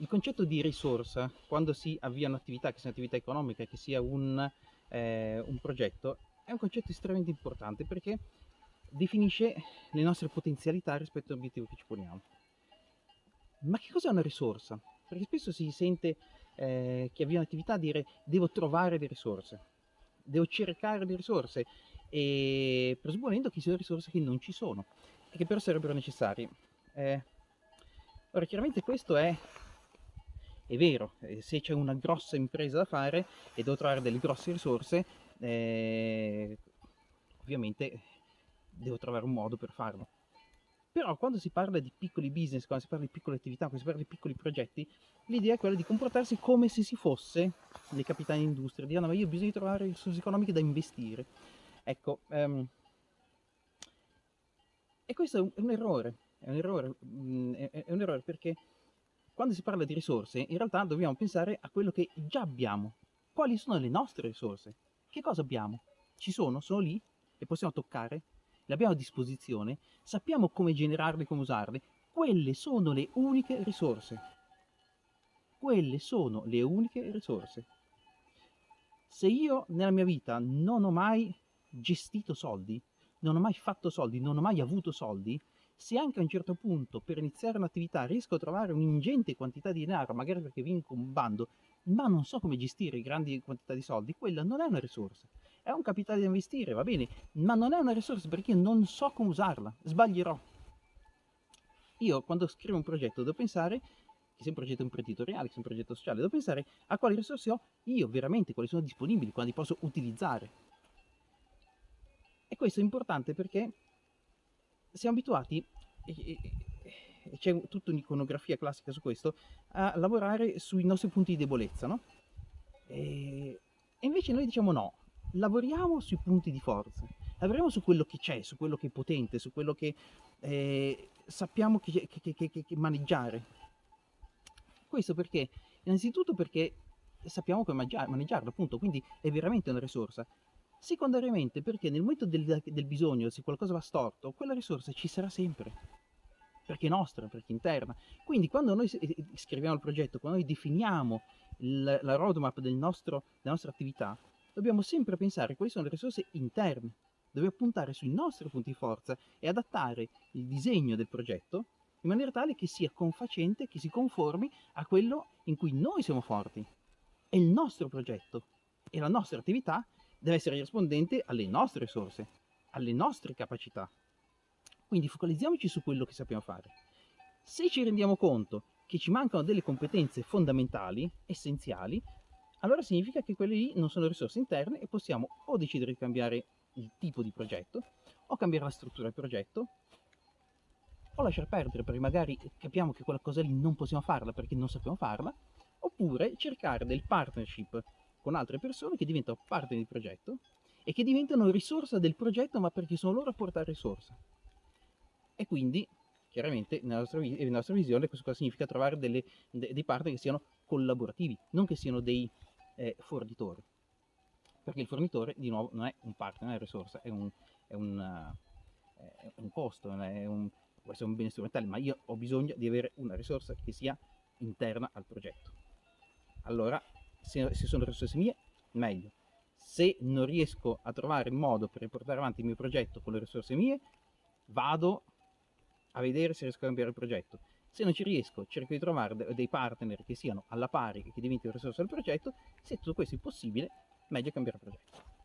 il concetto di risorsa, quando si avvia un'attività, che sia un'attività economica, che sia un, eh, un progetto, è un concetto estremamente importante perché definisce le nostre potenzialità rispetto all'obiettivo che ci poniamo. Ma che cos'è una risorsa? Perché spesso si sente eh, chi avvia un'attività dire devo trovare le risorse, devo cercare le risorse, e presupponendo che siano risorse che non ci sono e che però sarebbero necessarie. Eh, ora, chiaramente questo è, è vero, eh, se c'è una grossa impresa da fare e devo trovare delle grosse risorse, eh, ovviamente devo trovare un modo per farlo. Però quando si parla di piccoli business, quando si parla di piccole attività, quando si parla di piccoli progetti, l'idea è quella di comportarsi come se si fosse dei capitani d'industria, di dire no, ma io ho bisogno di trovare risorse economiche da investire. Ecco, um, e questo è un, è un errore, è un errore, è, è un errore perché quando si parla di risorse, in realtà dobbiamo pensare a quello che già abbiamo. Quali sono le nostre risorse? Che cosa abbiamo? Ci sono, sono lì, le possiamo toccare, le abbiamo a disposizione, sappiamo come generarle come usarle. Quelle sono le uniche risorse. Quelle sono le uniche risorse. Se io nella mia vita non ho mai gestito soldi, non ho mai fatto soldi, non ho mai avuto soldi, se anche a un certo punto per iniziare un'attività riesco a trovare un'ingente quantità di denaro, magari perché vinco un bando, ma non so come gestire grandi quantità di soldi, quella non è una risorsa. È un capitale da investire, va bene, ma non è una risorsa perché non so come usarla, sbaglierò. Io quando scrivo un progetto devo pensare, che sia un progetto imprenditoriale, che sia un progetto sociale, devo pensare a quali risorse ho io veramente, quali sono disponibili, quali posso utilizzare. E questo è importante perché siamo abituati, e, c'è tutta un'iconografia classica su questo, a lavorare sui nostri punti di debolezza, no? E, e invece noi diciamo no, lavoriamo sui punti di forza, lavoriamo su quello che c'è, su quello che è potente, su quello che eh, sappiamo che, che, che, che, maneggiare. Questo perché? Innanzitutto perché sappiamo come maneggiarlo, appunto, quindi è veramente una risorsa. Secondariamente perché nel momento del, del bisogno, se qualcosa va storto, quella risorsa ci sarà sempre, perché è nostra, perché è interna. Quindi quando noi scriviamo il progetto, quando noi definiamo il, la roadmap del nostro, della nostra attività, dobbiamo sempre pensare quali sono le risorse interne, dobbiamo puntare sui nostri punti di forza e adattare il disegno del progetto in maniera tale che sia confacente, che si conformi a quello in cui noi siamo forti. È il nostro progetto e la nostra attività deve essere rispondente alle nostre risorse, alle nostre capacità. Quindi focalizziamoci su quello che sappiamo fare. Se ci rendiamo conto che ci mancano delle competenze fondamentali, essenziali, allora significa che quelle lì non sono risorse interne e possiamo o decidere di cambiare il tipo di progetto, o cambiare la struttura del progetto, o lasciar perdere perché magari capiamo che quella cosa lì non possiamo farla perché non sappiamo farla, oppure cercare del partnership con altre persone che diventano parte del progetto e che diventano risorsa del progetto ma perché sono loro a portare risorsa. E quindi, chiaramente, nella nostra, nella nostra visione questo cosa significa trovare delle, de, dei partner che siano collaborativi, non che siano dei eh, fornitori. Perché il fornitore, di nuovo, non è un partner, non è una risorsa, è un, è un, uh, è un costo, è un, può essere un bene strumentale, ma io ho bisogno di avere una risorsa che sia interna al progetto. Allora se, se sono risorse mie, meglio. Se non riesco a trovare modo per portare avanti il mio progetto con le risorse mie, vado a vedere se riesco a cambiare il progetto. Se non ci riesco, cerco di trovare dei partner che siano alla pari e che diventino risorse del progetto. Se tutto questo è possibile, meglio cambiare progetto.